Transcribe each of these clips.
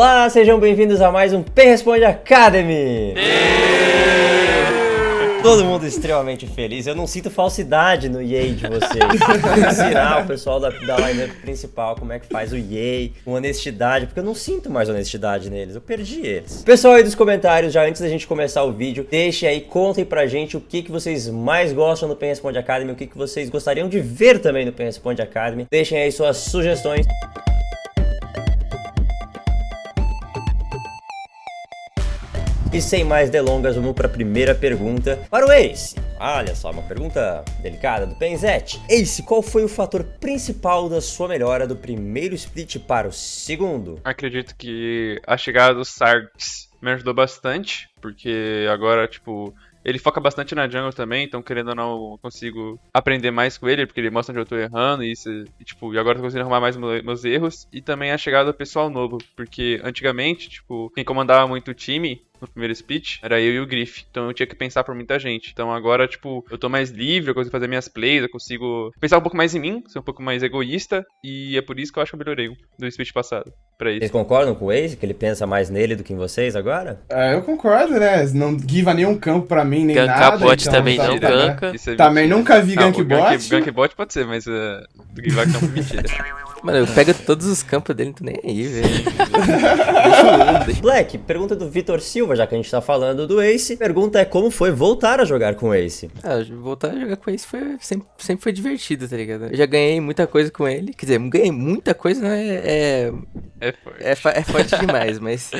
Olá, sejam bem-vindos a mais um P Responde Academy! Todo mundo extremamente feliz. Eu não sinto falsidade no Yay de vocês. Ensinar o pessoal da, da lineup principal como é que faz o Yay com honestidade, porque eu não sinto mais honestidade neles. Eu perdi eles. Pessoal aí dos comentários, já antes da gente começar o vídeo, deixem aí, contem pra gente o que, que vocês mais gostam no Pen Responde Academy, o que, que vocês gostariam de ver também no Pen Responde Academy. Deixem aí suas sugestões. E sem mais delongas, vamos para a primeira pergunta para o Ace. Olha só, uma pergunta delicada do Penzete. Ace, qual foi o fator principal da sua melhora do primeiro split para o segundo? Acredito que a chegada do Sarks me ajudou bastante, porque agora, tipo, ele foca bastante na jungle também, então querendo ou não, consigo aprender mais com ele, porque ele mostra onde eu tô errando, e, e tipo, e agora eu tô conseguindo arrumar mais meus erros. E também a chegada do pessoal novo, porque antigamente, tipo, quem comandava muito o time no primeiro split, era eu e o Griff. Então eu tinha que pensar por muita gente. Então agora, tipo, eu tô mais livre, eu consigo fazer minhas plays, eu consigo pensar um pouco mais em mim, ser um pouco mais egoísta. E é por isso que eu acho que eu melhorei do split passado. Pra isso. Vocês concordam com o Ace, que ele pensa mais nele do que em vocês agora? É, eu concordo, né? Não giva nenhum campo pra mim, nem Ganka nada. bot então, também tá- não ganka. É Também nunca vi Não, gank bot. Gank bot pode ser, mas uh, do não é mentira. Mano, eu pego todos os campos dele, não tô nem aí, velho. Deixa eu ir, deixa Black, pergunta do Vitor Silva, já que a gente tá falando do Ace. Pergunta é como foi voltar a jogar com o Ace? Ah, voltar a jogar com esse foi, sempre, sempre foi divertido, tá ligado? Eu já ganhei muita coisa com ele. Quer dizer, ganhei muita coisa, não é. É, É forte. é, é forte demais, mas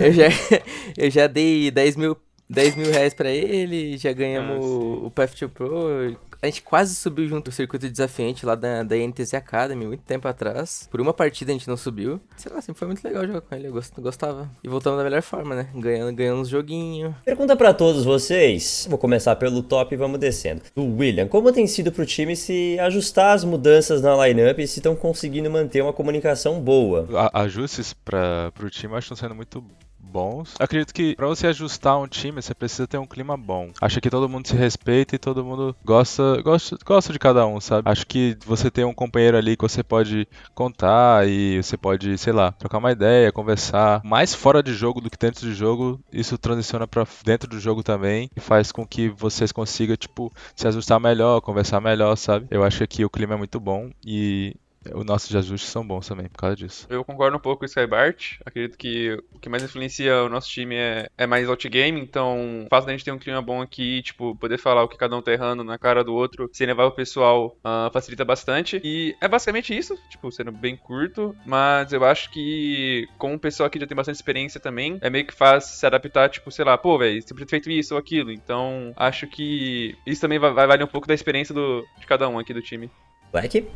eu já, eu já dei 10 mil, 10 mil reais pra ele, já ganhamos Ah, o, o Path to Pro. A gente quase subiu junto o circuito desafiante lá da, da NTZ Academy, muito tempo atrás. Por uma partida a gente não subiu. Sei lá, sempre foi muito legal jogar com ele, eu gost- gostava. E voltamos da melhor forma, né? Ganhando, ganhando uns joguinhos. Pergunta pra todos vocês. Vou começar pelo top e vamos descendo. Do William, como tem sido pro time se ajustar as mudanças na lineup e se estão conseguindo manter uma comunicação boa? a- ajustes para o time eu acho que estão sendo muito bons. Eu acredito que para você ajustar um time, você precisa ter um clima bom. Acho que todo mundo se respeita e todo mundo gosta, gosta, gosta de cada um, sabe? Acho que você ter um companheiro ali que você pode contar e você pode, sei lá, trocar uma ideia, conversar. Mais fora de jogo do que dentro de jogo, isso transiciona para dentro do jogo também e faz com que vocês consigam, tipo, se ajustar melhor, conversar melhor, sabe? Eu acho que aqui o clima é muito bom e os nossos ajustes são bons também por causa disso. Eu concordo um pouco com o Skybart. Acredito que o que mais influencia o nosso time é, é mais outgame. Então, o fato da gente ter um clima bom aqui, tipo, poder falar o que cada um tá errando na cara do outro, sem levar o pessoal, ah, facilita bastante. E é basicamente isso, tipo, sendo bem curto. Mas eu acho que, como o pessoal aqui já tem bastante experiência também, é meio que fácil se adaptar, tipo, sei lá, pô, velho, ter feito isso ou aquilo. Então, acho que isso também vai, vai valer um pouco da experiência do, de cada um aqui do time. Black?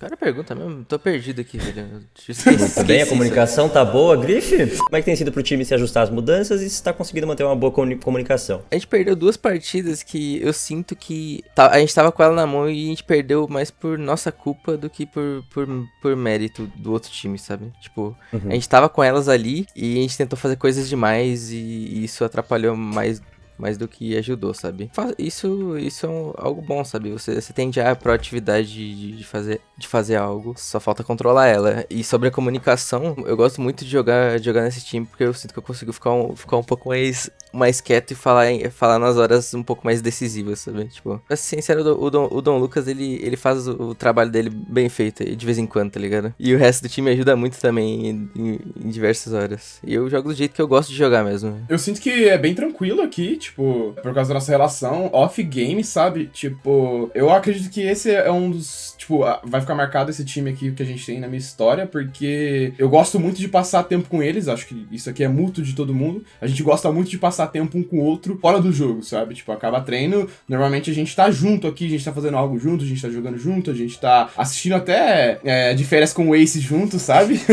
Cara, pergunta mesmo, tô perdido aqui, velho. Bem, a comunicação tá boa, Griff? Como é que tem sido pro time se ajustar às mudanças e se tá conseguindo manter uma boa comuni- comunicação? A gente perdeu duas partidas que eu sinto que tá- a gente tava com ela na mão e a gente perdeu mais por nossa culpa do que por, por, por mérito do outro time, sabe? Tipo, Uhum. a gente tava com elas ali e a gente tentou fazer coisas demais e isso atrapalhou mais. Mais do que ajudou, sabe? Isso, isso é um- algo bom, sabe? Você, você tende a proatividade de, de fazer, de fazer algo, só falta controlar ela. E sobre a comunicação, eu gosto muito de jogar, de jogar nesse time porque eu sinto que eu consigo ficar um, ficar um pouco mais mais quieto e falar, falar nas horas um pouco mais decisivas, sabe? Tipo, pra ser sincero, o Dom, o Dom Lucas, ele, ele faz o, o trabalho dele bem feito de vez em quando, tá ligado? E o resto do time ajuda muito também em, em- em diversas horas. E eu jogo do jeito que eu gosto de jogar mesmo. Eu sinto que é bem tranquilo aqui, tipo, por causa da nossa relação off-game, sabe? Tipo, eu acredito que esse é um dos. Tipo, vai ficar marcado esse time aqui que a gente tem na minha história, porque eu gosto muito de passar tempo com eles, acho que isso aqui é mútuo de todo mundo. A gente gosta muito de passar tempo um com o outro fora do jogo, sabe? Tipo, acaba treino, normalmente a gente tá junto aqui, a gente tá fazendo algo junto, a gente tá jogando junto, a gente tá assistindo até é, de férias com o Ace junto, sabe?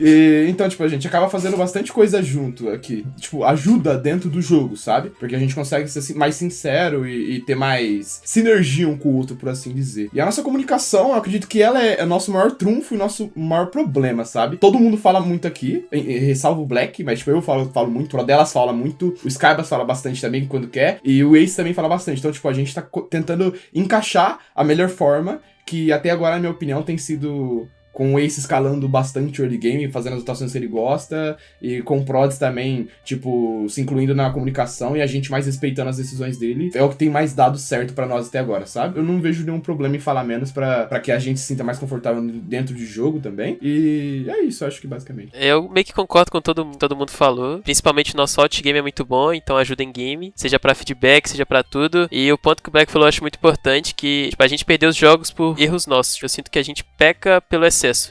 E, então, tipo, a gente acaba fazendo bastante coisa junto aqui. Tipo, ajuda dentro do jogo, sabe? Porque a gente consegue ser mais sincero e, e ter mais sinergia um com o outro, por assim dizer. E a nossa comunicação, eu acredito que ela é, é o nosso maior trunfo e nosso maior problema, sabe? Todo mundo fala muito aqui, ressalvo o Black, mas tipo, eu falo, falo muito, o Rodelas fala muito, o Skybas fala bastante também quando quer, e o Ace também fala bastante. Então, tipo, a gente tá tentando encaixar a melhor forma, que até agora, na minha opinião, tem sido com o Ace escalando bastante early game, fazendo as rotações que ele gosta, e com o Prods também, tipo, se incluindo na comunicação e a gente mais respeitando as decisões dele, é o que tem mais dado certo pra nós até agora, sabe? Eu não vejo nenhum problema em falar menos pra que a gente se sinta mais confortável dentro de jogo também. E é isso, acho que basicamente. Eu meio que concordo com todo, todo mundo falou. Principalmente o nosso out game é muito bom, então ajuda em game, seja pra feedback, seja pra tudo. E o ponto que o Black falou eu acho muito importante, que tipo, a gente perdeu os jogos por erros nossos. Eu sinto que a gente peca pelo.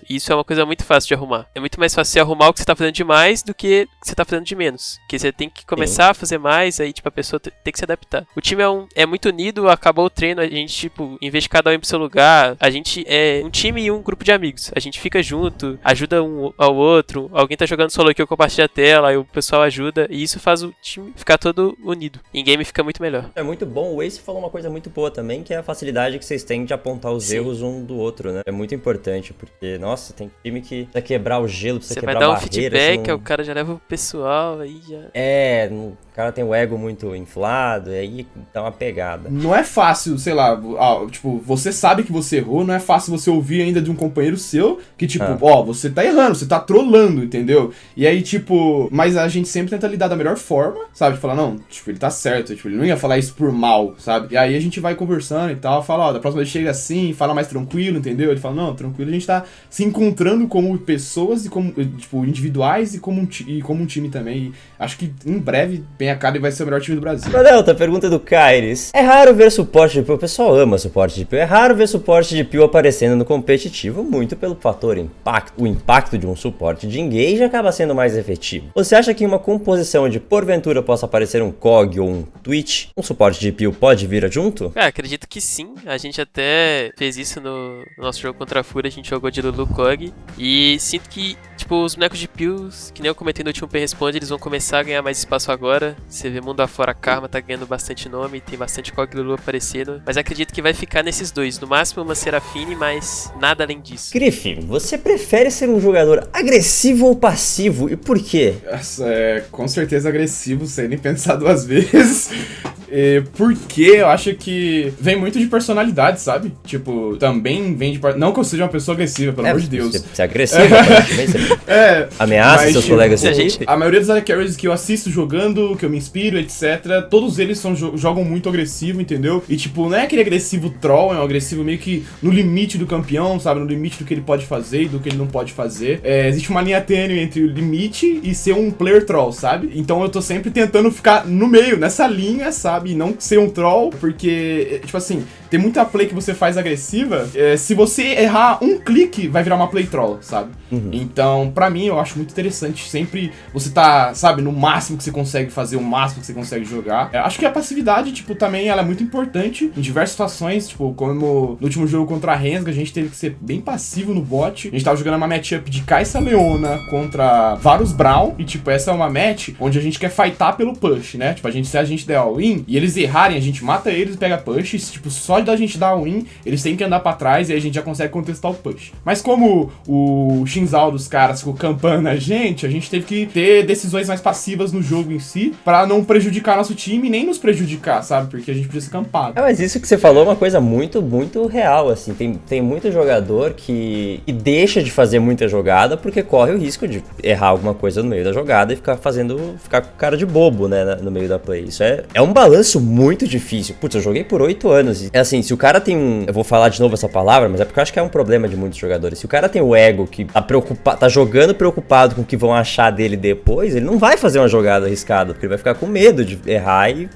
E isso é uma coisa muito fácil de arrumar. É muito mais fácil você arrumar o que você tá fazendo de mais do que o que você tá fazendo de menos. Que você tem que começar a fazer mais, aí tipo a pessoa te- tem que se adaptar. O time é, um, é muito unido, acabou o treino, a gente tipo, em vez de cada um ir pro seu lugar, a gente é um time e um grupo de amigos. A gente fica junto, ajuda um ao outro. Alguém tá jogando solo aqui, eu compartilho a tela, aí o pessoal ajuda. E isso faz o time ficar todo unido. Em game fica muito melhor. É muito bom. O Ace falou uma coisa muito boa também, que é a facilidade que vocês têm de apontar os Sim. erros um do outro, né? É muito importante, porque, nossa, tem time que precisa quebrar o gelo, precisa Você vai quebrar dar um barreira, feedback, você aí não- o cara já leva o pessoal, aí já. É, o cara tem o ego muito inflado, e aí dá uma pegada. Não é fácil, sei lá, ah, tipo, você sabe que você errou, não é fácil você ouvir ainda de um companheiro seu que, tipo, Ah. ó, você tá errando, você tá trolando, entendeu? E aí, tipo, mas a gente sempre tenta lidar da melhor forma, sabe? De falar, não, tipo, ele tá certo, tipo, ele não ia falar isso por mal, sabe? E aí a gente vai conversando e tal, fala, ó, da próxima vez chega assim, fala mais tranquilo, entendeu? Ele fala, não, tranquilo, a gente tá se encontrando como pessoas e como, eh, tipo, individuais e como um, e como um time também. E acho que em breve vem a cara e vai ser o melhor time do Brasil. Delta, pergunta do Kairis. É raro ver suporte de pio, o pessoal ama suporte de pio, é raro ver suporte de pio aparecendo no competitivo, muito pelo fator impacto. O impacto de um suporte de engage acaba sendo mais efetivo. Você acha que em uma composição de porventura possa aparecer um COG ou um Twitch, um suporte de pio pode vir junto? Cara, acredito que sim. A gente até fez isso no, no nosso jogo contra a Fúria, a gente jogou de Lulu Kog. E sinto que, tipo, os bonecos de Pills, que nem eu comentei no último P-Responde, eles vão começar a ganhar mais espaço agora. Você vê mundo afora, Karma tá ganhando bastante nome, tem bastante Kog Lulu aparecendo. Mas acredito que vai ficar nesses dois. No máximo uma Serafine, mas nada além disso. Griff, você prefere ser um jogador agressivo ou passivo e por quê? Essa é com certeza agressivo, sem nem pensar duas vezes. E porque eu acho que vem muito de personalidade, sabe? Tipo, também vem de. par- Não que eu seja uma pessoa agressiva, pelo É, amor de Deus. Você, é agressivo, você É. ameaça Mas, seus tipo, colegas a gente-. A maioria dos AD Carries que eu assisto jogando, que eu me inspiro, etc., todos eles são, jo- jogam muito agressivo, entendeu? E, tipo, não é aquele agressivo troll, é um agressivo meio que no limite do campeão, sabe? No limite do que ele pode fazer e do que ele não pode fazer. É, existe uma linha tênue entre o limite e ser um player troll, sabe? Então eu tô sempre tentando ficar no meio, nessa linha, sabe? E não ser um troll, porque, é, tipo assim, tem muita play que você faz agressiva. é, se você errar um clique, vai virar uma play troll, sabe? Então, pra mim, eu acho muito interessante sempre você tá, sabe, no máximo que você consegue fazer, o máximo que você consegue jogar. É, acho que a passividade, tipo, também ela é muito importante em diversas situações, tipo, como no último jogo contra a Rensga, a gente teve que ser bem passivo no bot. A gente tava jogando uma matchup de Kaisa Leona contra Varus Brown, e, tipo, essa é uma match onde a gente quer fightar pelo push, né? Tipo, a gente, se a gente der all-in e eles errarem, a gente mata eles e pega push, e, tipo, só da gente dar all-in, eles têm que andar pra trás e aí a gente já consegue contestar o push. Mas como o Shinzal dos caras ficou campando a gente, a gente teve que ter decisões mais passivas no jogo em si, pra não prejudicar nosso time nem nos prejudicar, sabe? Porque a gente precisa ser campado. É, mas isso que você falou é uma coisa muito, muito real, assim. Tem, tem muito jogador que, que deixa de fazer muita jogada porque corre o risco de errar alguma coisa no meio da jogada e ficar fazendo. ficar com cara de bobo, né, no meio da play. Isso é, é um balanço muito difícil. Putz, eu joguei por oito anos. E, é assim, se o cara tem um. Eu vou falar de novo essa palavra, mas é porque eu acho que é um problema de muitos jogadores. Se o cara tem o ego que tá preocupado, tá jogando preocupado com o que vão achar dele depois, ele não vai fazer uma jogada arriscada, porque ele vai ficar com medo de errar e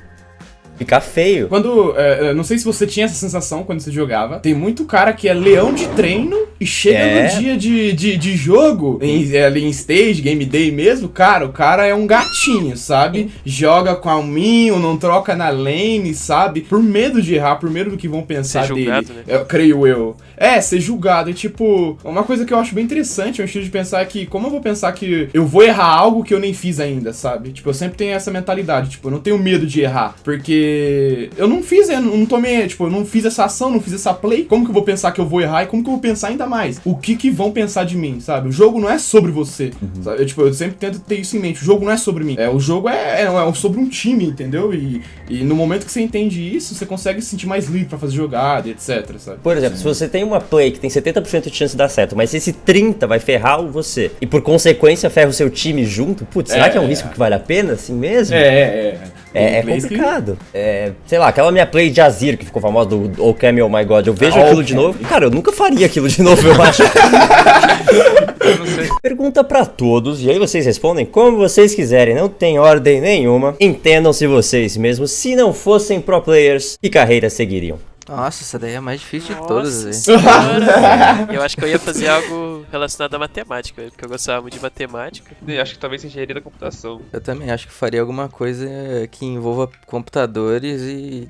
ficar feio. Quando. é, é, não sei se você tinha essa sensação quando você jogava. Tem muito cara que é leão de treino e chega É. no dia de, de, de jogo, em, é, ali em stage, game day mesmo, cara, o cara é um gatinho, sabe? Joga com alminho, não troca na lane, sabe? Por medo de errar, por medo do que vão pensar Ser julgado, dele. né? Eu creio eu. É, ser julgado. E tipo, uma coisa que eu acho bem interessante é um estilo de pensar que, como eu vou pensar que eu vou errar algo que eu nem fiz ainda, sabe? Tipo, eu sempre tenho essa mentalidade, tipo, eu não tenho medo de errar. Porque eu não fiz, eu não tomei, tipo, eu não fiz essa ação, não fiz essa play. Como que eu vou pensar que eu vou errar e como que eu vou pensar ainda mais? O que que vão pensar de mim, sabe? O jogo não é sobre você. sabe? Eu, tipo, eu sempre tento ter isso em mente. O jogo não é sobre mim. É, o jogo é, é, é sobre um time, entendeu? E, e no momento que você entende isso, você consegue se sentir mais livre pra fazer jogada, e etc, sabe? Por exemplo, se você tem uma play que tem 70% de chance de dar certo, mas esse 30 vai ferrar você e por consequência ferra o seu time junto, putz, será É, que é um é. risco que vale a pena assim mesmo? É, é, é. É, é que- complicado. É, sei lá, aquela minha play de Azir que ficou famosa do Okami Oh My God, eu vejo Ah, aquilo de Okami. novo. e, Cara, eu nunca faria aquilo de novo, eu acho. Pergunta pra todos, e aí vocês respondem como vocês quiserem, não tem ordem nenhuma. Entendam-se vocês mesmos, se não fossem pro players, que carreira seguiriam? Nossa, essa daí é a mais difícil de Nossa todas, velho. senhora. Eu acho que eu ia fazer algo relacionado à matemática, porque eu gostava muito de matemática. E acho que talvez engenharia da computação. Eu também acho que faria alguma coisa que envolva computadores e.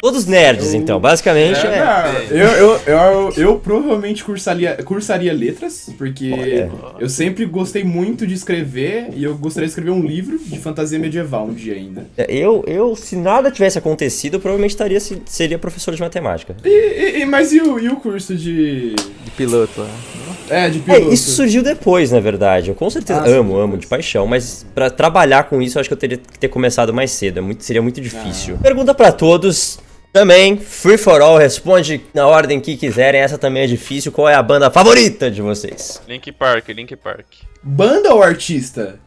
Todos nerds, então, basicamente É, é. eu, eu, eu, eu provavelmente cursaria, cursaria letras, porque Olha. eu sempre gostei muito de escrever e eu gostaria de escrever um livro de fantasia medieval um dia ainda. Eu, eu, se nada tivesse acontecido, eu provavelmente estaria, se- seria professor de matemática. E, e- mas e o, e o curso de. de piloto lá. É, de É, piloto? isso surgiu depois, na verdade. Eu com certeza Ah, amo, amo de paixão, mas pra trabalhar com isso eu acho que eu teria que ter começado mais cedo. É muito, seria muito difícil. Pergunta pra todos. Também, Free for All responde na ordem que quiserem. Essa também é difícil. Qual é a banda favorita de vocês? Link Park, Link Park. Banda ou artista?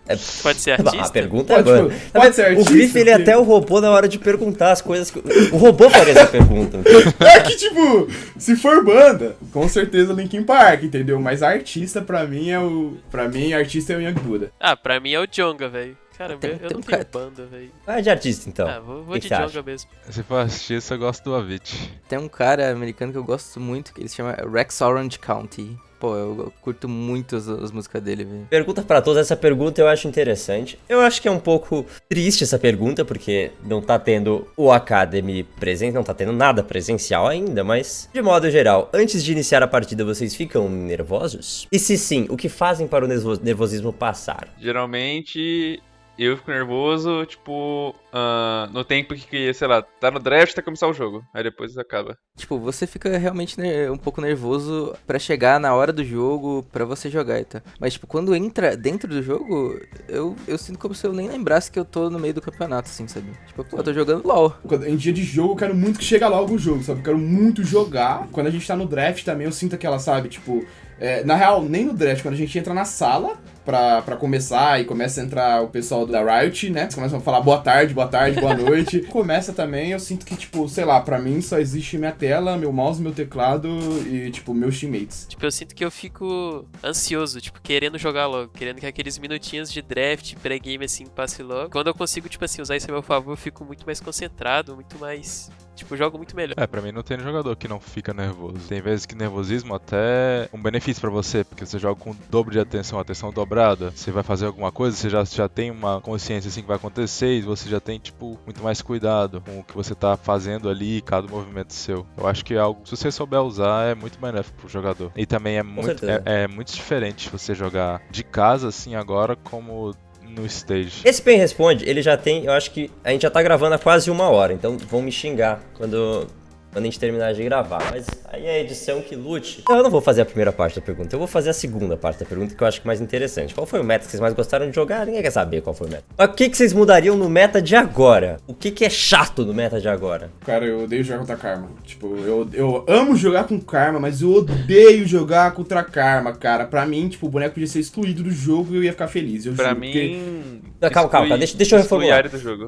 Pode ser A artista? pergunta é Pode, banda. tipo, Tá pode vendo? ser O artista, Griff, ele até o robô na hora de perguntar as coisas. Que... O robô faria essa pergunta. É que, tipo, se for banda, com certeza Linkin Park, entendeu? Mas artista, pra mim, é o. Pra mim, artista é o Young Buddha. Ah, pra mim é o Jonga, velho. Cara, Tem- eu tem não um tenho cara- banda, velho. Vai de artista, então. Ah, vou, vou Que de que mesmo. Se for assistir isso, eu gosto do Avicii. Tem um cara americano que eu gosto muito, que ele se chama Rex Orange County. Pô, eu curto muito as, as músicas dele, velho. Pergunta pra todos, essa pergunta eu acho interessante. Eu acho que é um pouco triste essa pergunta, porque não tá tendo o Academy presente, não tá tendo nada presencial ainda, mas de modo geral, antes de iniciar a partida, vocês ficam nervosos? E se sim, o que fazem para o nervo- nervosismo passar? Geralmente eu fico nervoso, tipo, ah, no tempo que, sei lá, tá no draft até começar o jogo. Aí depois acaba. Tipo, você fica realmente um pouco nervoso pra chegar na hora do jogo, pra você jogar e tal. Mas, tipo, quando entra dentro do jogo, eu, eu sinto como se eu nem lembrasse que eu tô no meio do campeonato, assim, sabe? Tipo, pô, eu tô jogando LOL. Em dia de jogo, eu quero muito que chegue logo o jogo, sabe? Eu quero muito jogar. Quando a gente tá no draft também, eu sinto aquela, sabe? Tipo, é, na real, nem no draft, quando a gente entra na sala pra, pra começar e começa a entrar o pessoal da Riot, né? Eles começam a falar boa tarde, boa tarde, boa noite. começa também, eu sinto que, tipo, sei lá, pra mim só existe minha tela, meu mouse, meu teclado e, tipo, meus teammates. Tipo, eu sinto que eu fico ansioso, tipo, querendo jogar logo, querendo que aqueles minutinhos de draft, pré-game, assim, passe logo. Quando eu consigo, tipo assim, usar isso a meu favor, eu fico muito mais concentrado, muito mais. Tipo, jogo muito melhor. É, pra mim não tem jogador que não fica nervoso. Tem vezes que nervosismo até é um benefício pra você, porque você joga com o dobro de atenção, atenção dobrada. Você vai fazer alguma coisa, você já, já tem uma consciência assim que vai acontecer e você já tem, tipo, muito mais cuidado com o que você tá fazendo ali, cada movimento seu. Eu acho que é algo, se você souber usar, é muito benéfico pro jogador. E também é muito, é, é muito diferente você jogar de casa assim agora como no stage. Esse Pen Responde, ele já tem, eu acho que a gente já tá gravando há quase uma hora, então vão me xingar quando, quando a gente terminar de gravar. Mas aí é a edição que lute. Eu não vou fazer a primeira parte da pergunta, eu vou fazer a segunda parte da pergunta que eu acho que é mais interessante. Qual foi o meta que vocês mais gostaram de jogar? Ninguém quer saber qual foi o meta. Mas o que, que vocês mudariam no meta de agora? O que, que é chato no meta de agora? Cara, eu odeio jogar contra Karma. Tipo, eu, eu amo jogar com Karma, mas eu odeio jogar contra Karma, cara. Pra mim, tipo, o boneco podia ser excluído do jogo e eu ia ficar feliz. Eu Pra juro, porque- mim. Não, calma, calma, exclui- deixa- deixa eu reformular.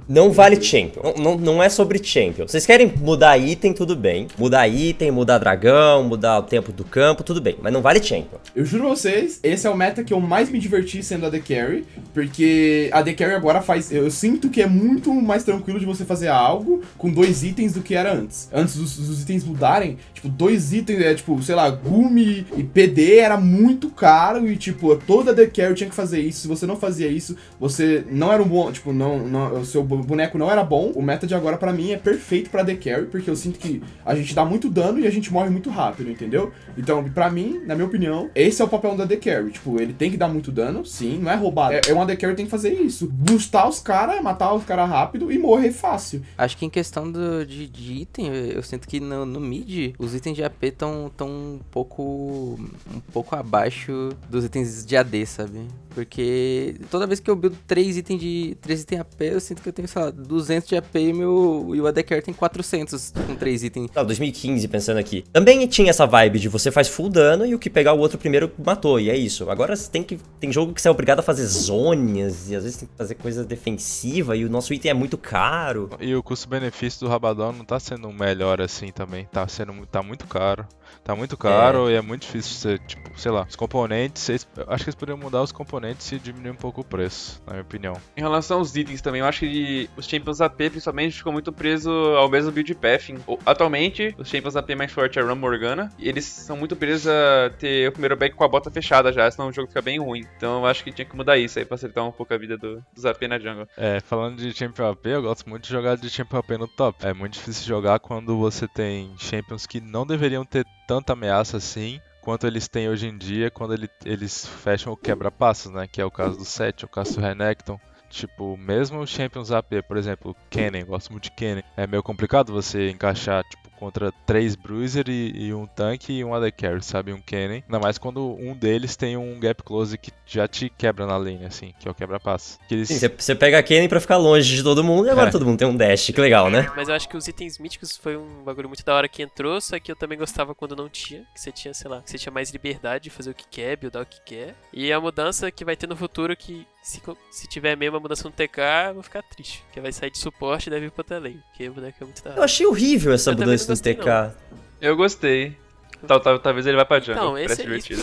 Não vale champion. Não, não, não é sobre champion. Vocês querem mudar item, tudo bem. Mudar item, mudar dragão, mudar o tempo do campo, tudo bem. Mas não vale champion. Eu juro pra vocês, esse é o meta que eu mais me diverti sendo a The Carry, porque a The Carry agora faz. Eu sinto que é muito mais tranquilo de você fazer algo com dois itens do que era antes. Antes dos, dos itens mudarem, tipo, dois itens, é tipo, sei lá, Gumi e PD era muito caro e, tipo, toda The Carry tinha que fazer isso. Se você não fazia isso, você não era um bom. Tipo, não, não, o seu boneco não era bom. O meta de agora, pra mim, é perfeito pra The Carry, porque eu sinto que a gente dá muito dano e a gente morre muito rápido, entendeu? Então, pra mim, na minha opinião, esse é o papel da The Carry. Tipo, ele tem que dar muito dano, sim, não é roubado. É, é uma The Carry tem que fazer isso. Boostar os caras, matar os caras rápido e morrer fácil. Acho que em questão do, de, de item, eu sinto que no, no mid, os itens de AP estão tão um pouco um pouco abaixo dos itens de AD, sabe? Porque toda vez que eu build 3 itens de 3 itens AP, eu sinto que eu tenho, sei lá, 200 de AP e, meu, e o AD Carry tem 400 com 3 itens. Não, 2015, pensando aqui. Também tinha essa vibe de você faz full dano e o que pegar o outro primeiro matou, e é isso. Agora você tem que. Tem jogo que você é obrigado a fazer zonas, e às vezes tem que fazer coisa defensiva, e o nosso item é muito caro. E o custo-benefício do Rabadão não tá sendo melhor assim também. Tá sendo tá muito caro. Tá muito caro e é muito difícil você, tipo, sei lá, os componentes, eles- acho que eles poderiam mudar os componentes e diminuir um pouco o preço, na minha opinião. Em relação aos itens também, eu acho que os Champions AP principalmente ficou muito preso ao mesmo build path. O- Atualmente, os Champions AP mais forte é Ram Morgana, e eles são muito presos a ter o primeiro back com a bota fechada já, senão o jogo fica bem ruim. Então eu acho que tinha que mudar isso aí pra facilitar um pouco a vida do, dos AP na jungle. É, falando de Champion AP, eu gosto muito de jogar de Champion AP no top. É muito difícil jogar quando você tem Champions que não deveriam ter tanta ameaça assim quanto eles têm hoje em dia quando ele- eles fecham o quebra-passos, né? Que é o caso do Seth, o caso do Renekton. Tipo, mesmo os Champions AP, por exemplo, o Kennen, gosto muito de Kennen. É meio complicado você encaixar, tipo, contra três Bruiser e, e um tanque e um AD Carry, sabe? Um Kennen. Ainda mais quando um deles tem um gap close que já te quebra na lane, assim, que é o quebra-passo. Que eles... Sim, você- pega a Kenny pra ficar longe de todo mundo, e agora É. todo mundo tem um dash, que legal, né? Mas eu acho que os itens míticos foi um bagulho muito da hora que entrou, só que eu também gostava quando não tinha, que você tinha, sei lá, que você tinha mais liberdade de fazer o que quer, buildar o que quer. E a mudança que vai ter no futuro que se, se tiver mesmo a mudança no TK, eu vou ficar triste, que vai sair de suporte e deve ir pro lane, porque o boneco é muito da Eu achei horrível essa Eu mudança não gostei, TK. Eu gostei. Tal, tal- talvez ele vá pra jungle, Não, esse é isso.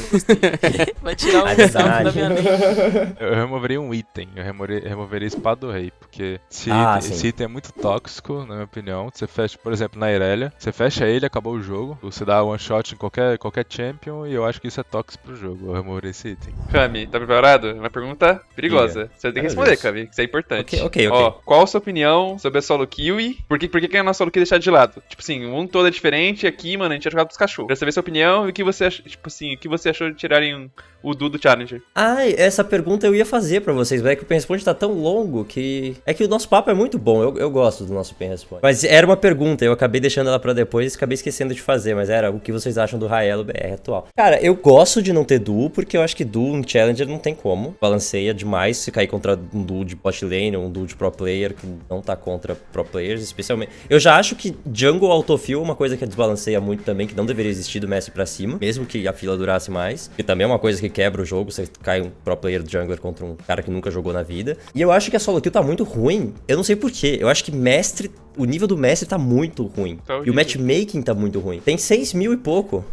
Vai tirar É um salto da verdade. minha lane. Eu removeria um item, eu removeria a espada do rei, porque esse, Ah, item, esse item é muito tóxico, na minha opinião. Você fecha, por exemplo, na Irelia, você fecha ele, acabou o jogo, você dá one shot em qualquer, qualquer champion e eu acho que isso é tóxico pro jogo, eu removeria esse item. Kami, tá preparado? Uma pergunta perigosa. Você tem que responder. Kami, que isso é importante. Ok, ok, ok. Ó, qual a sua opinião sobre a solo kill? Por que, por que, que a nossa solo kill deixar de lado? Tipo assim, o mundo todo é diferente, aqui, mano, a gente é jogado pros cachorros. Saber sua opinião e o que você ach... tipo assim, o que você achou de tirarem o Du do Challenger. Ai, essa pergunta eu ia fazer pra vocês, mas é que o Pen Responde tá tão longo que. É que o nosso papo é muito bom, eu, eu gosto do nosso Pen Responde. Mas era uma pergunta, eu acabei deixando ela pra depois e acabei esquecendo de fazer, mas era o que vocês acham do Raelo BR atual. Cara, eu gosto de não ter duo, porque eu acho que duo em Challenger não tem como. Balanceia demais se cair contra um duo de bot lane ou um duo de pro player que não tá contra pro players, especialmente. Eu já acho que jungle autofill é uma coisa que desbalanceia muito também, que não deveria existir do Messi pra cima, mesmo que a fila durasse mais. Que também é uma coisa que quebra o jogo, você cai um pro player jungler contra um cara que nunca jogou na vida. E eu acho que a solo kill tá muito ruim. Eu não sei porquê. Eu acho que mestre. O nível do mestre tá muito ruim. Tá e o matchmaking tá muito ruim. Tem 6 mil e pouco.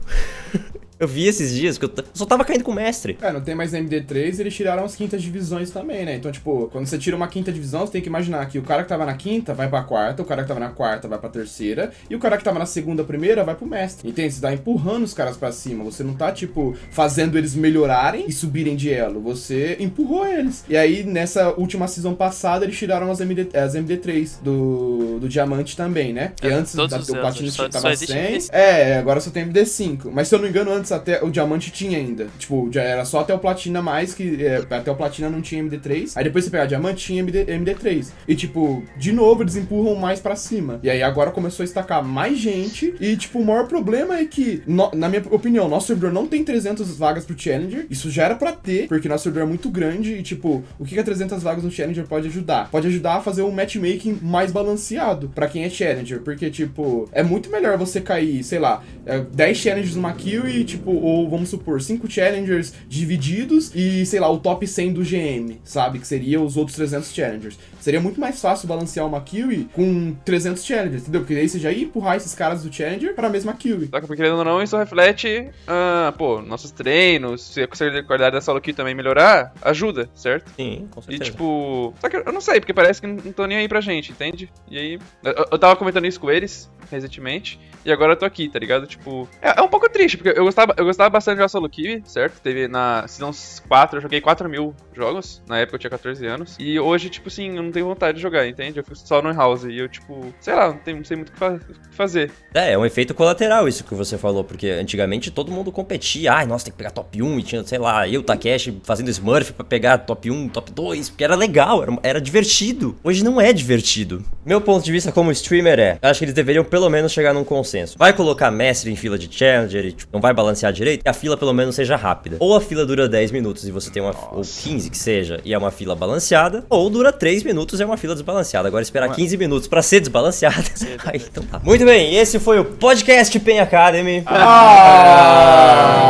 eu vi esses dias que eu, eu só tava caindo com o mestre. É, não tem mais MD3, eles tiraram as quintas divisões também, né? Então, tipo, quando você tira uma quinta divisão, você tem que imaginar que o cara que tava na quinta vai pra quarta, o cara que tava na quarta vai pra terceira, e o cara que tava na segunda, primeira, vai pro mestre. Entende? Você tá empurrando os caras pra cima. Você não tá, tipo, fazendo eles melhorarem e subirem de elo. Você empurrou eles. E aí, nessa última season passada, eles tiraram as, MD, as MD3 do, do Diamante também, né? Porque É, antes da, Platino só- tava só existe 100. MD5. É, agora só tem MD5. Mas se eu não me engano, antes até o Diamante tinha ainda. Tipo, já era só até o Platina mais, que é, até o Platina não tinha MD3. Aí depois você pegar Diamante, tinha MD, MD3. E tipo, de novo, eles empurram mais pra cima. E aí agora começou a estacar mais gente. E tipo, o maior problema é que, no- na minha opinião, nosso servidor não tem 300 vagas pro Challenger. Isso já era pra ter, porque nosso servidor é muito grande. E tipo, o que que a 300 vagas no Challenger pode ajudar? Pode ajudar a fazer um matchmaking mais balanceado pra quem é Challenger. Porque, tipo, é muito melhor você cair, sei lá, é, 10 Challengers numa kill e, tipo, ou vamos supor, 5 Challengers divididos e, sei lá, o top 100 do GM, sabe? Que seria os outros 300 Challengers. Seria muito mais fácil balancear uma kill com 300 Challengers, entendeu? Porque aí você já ia empurrar esses caras do Challenger pra mesma kill. Só que, querendo ou não, isso reflete, ah, pô, nossos treinos, se a qualidade da solo kill também melhorar, ajuda, certo? Sim, com E certeza. tipo. Só que eu não sei, porque parece que não não tô nem aí pra gente, entende? E aí. Eu, eu tava comentando isso com eles recentemente. E agora eu tô aqui, tá ligado? Tipo. É, é um pouco triste, porque eu gostava, eu gostava bastante de jogar solo kill, certo? Teve na Season 4, eu joguei 4 mil jogos. Na época eu tinha 14 anos. E hoje, tipo assim, eu não tenho vontade de jogar, entende? Eu fico só no house. E eu, tipo, sei lá, não, tenho, não sei muito o que fa- fazer. É, é um efeito colateral isso que você falou, porque antigamente todo mundo competia. Ai, nossa, tem que pegar top 1 e tinha, sei lá, eu, Takeshi, fazendo Smurf pra pegar top 1, top 2, porque era legal, era, era divertido. Hoje não é divertido. Meu ponto de vista como streamer é, acho que eles deveriam pelo menos chegar num consenso. Vai colocar mestre em fila de challenger e tipo, não vai balancear balancear direito, que a fila pelo menos seja rápida. Ou a fila dura 10 minutos e você tem uma. Ou 15 que seja, e é uma fila balanceada. Ou dura 3 minutos e é uma fila desbalanceada. Agora esperar 15 minutos pra ser desbalanceada. Aí, então tá. Muito bem, esse foi o podcast Pen Academy. Ah!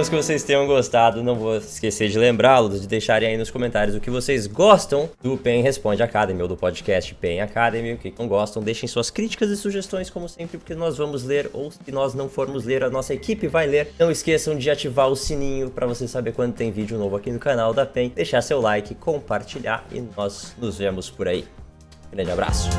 Esperamos que vocês tenham gostado. Não vou esquecer de lembrá-los de deixarem aí nos comentários o que vocês gostam do Pen Responde Academy ou do podcast Pen Academy. O que não gostam, deixem suas críticas e sugestões, como sempre, porque nós vamos ler. Ou se nós não formos ler, a nossa equipe vai ler. Não esqueçam de ativar o sininho para você saber quando tem vídeo novo aqui no canal da Pen. Deixar seu like, compartilhar e nós nos vemos por aí. Grande abraço.